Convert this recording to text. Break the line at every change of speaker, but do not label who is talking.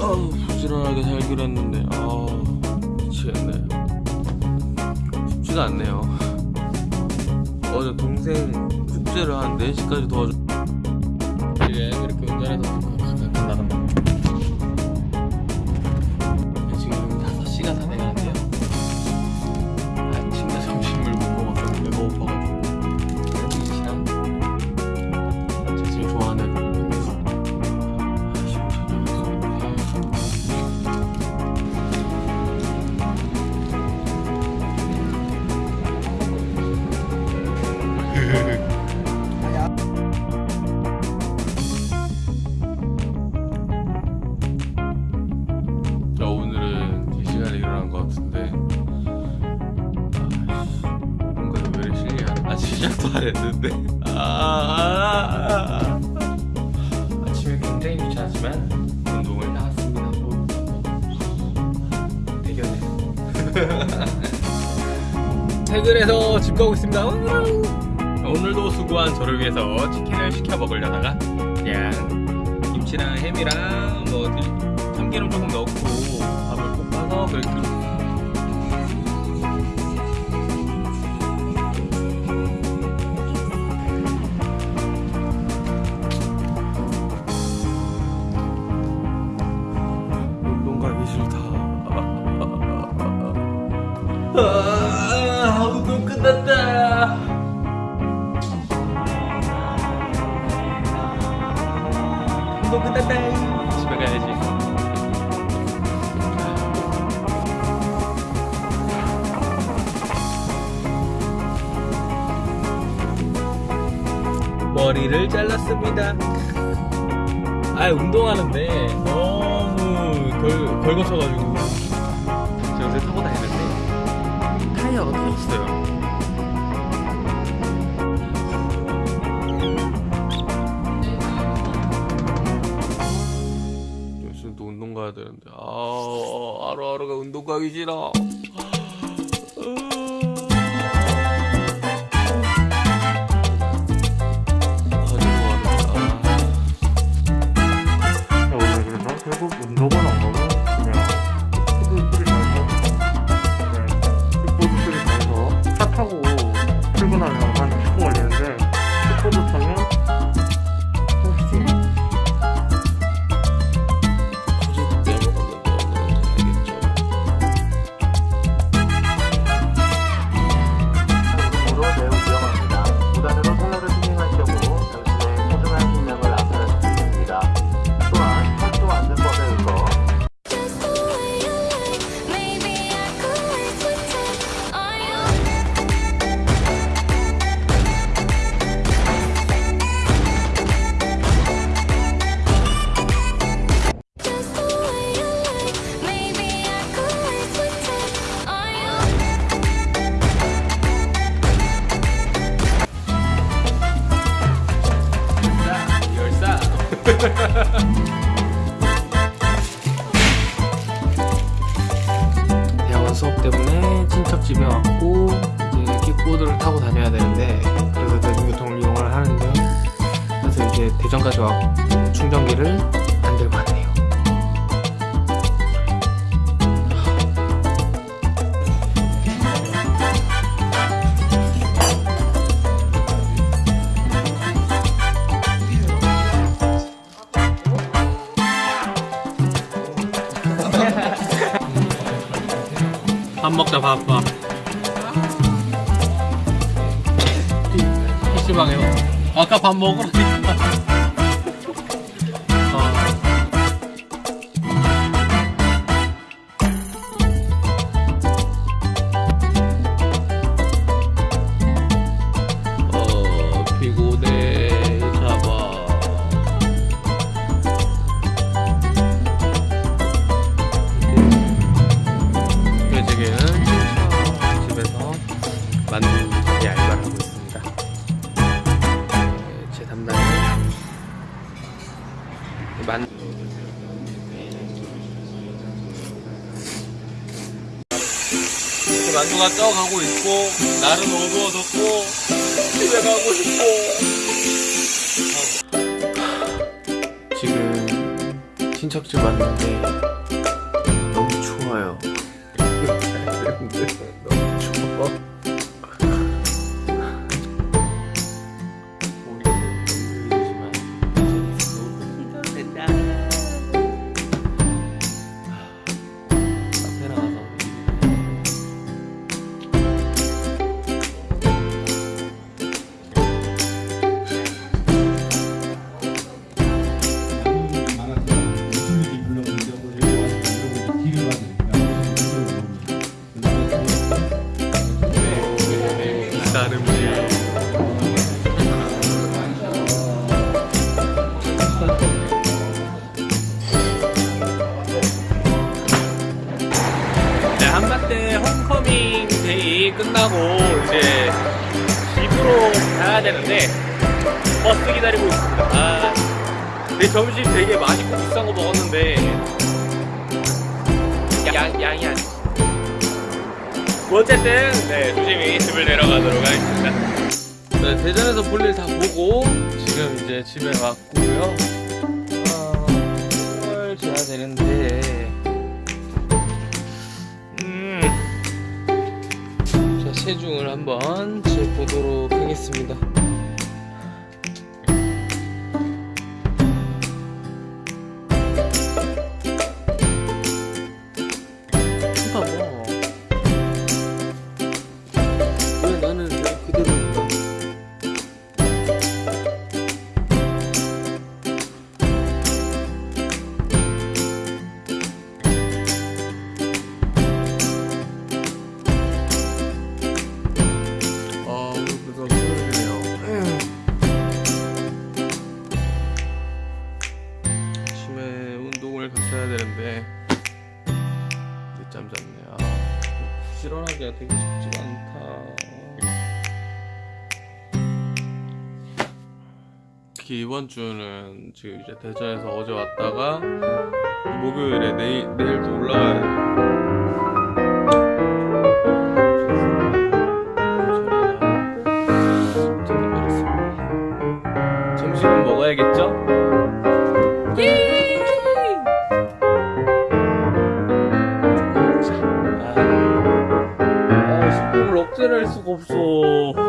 아우 부지런하게 살기로 했는데 아우 미치겠네. 쉽지가 않네요. 어제 동생 숙제를 한 4시까지 도와줘. 이게 이렇게 운전해서 시작도 안 했는데. 아, 아, 아, 아침에 굉장히 귀찮았지만 운동을 나왔습니다. 대견해. 퇴근해서 집 가고 있습니다. 오늘도 수고한 저를 위해서 치킨을 시켜 먹으려다가 그냥 김치랑 햄이랑 뭐 들- 참기름 조금 넣고 밥을 볶아서 그렇게 아, 운동 끝났다. 운동 끝났다. 집에 가야지. 머리를 잘랐습니다. 아 운동하는데 너무 덜, 덜 거쳐가지고. 제가 요새 타고 다니는 데 타이어가 터졌어요. 요즘 또 운동 가야 되는데 아 하루하루가 운동 가기 싫어. 때문에 친척 집에 왔고 이제 킥보드를 타고 다녀야 되는데 그래서 대중교통을 이용을 하는데 그래서 이제 대전까지 왔고 충전기를 밥 먹자 밥 밥. PC방에서 아까 밥 먹으라 만두가 쪄가고 있고 날은 어두워졌고 집에 가고 싶고
지금 친척집 왔는데 너무 추워요.
네, 한마때 홈커밍 데이 끝나고 이제 집으로 가야 되는데 버스 기다리고 있습니다. 아, 내 점심 되게 맛있고 비싼 거 먹었는데 양, 양이 안뭐 어쨌든 네 조심히 집을 내려가도록 하겠습니다. 네, 대전에서 볼일 다 보고 지금 이제 집에 왔고요. 아, 뭘 줘야 되는데 체중을 한번 재보도록 하겠습니다. 되는데 늦잠 잤네. 아, 실현하기가 되게 쉽지가 않다. 특히 이번 주는 지금 이제 대전에서 어제 왔다가 목요일에 내일 내일도 올라가야 돼. 수가 없어.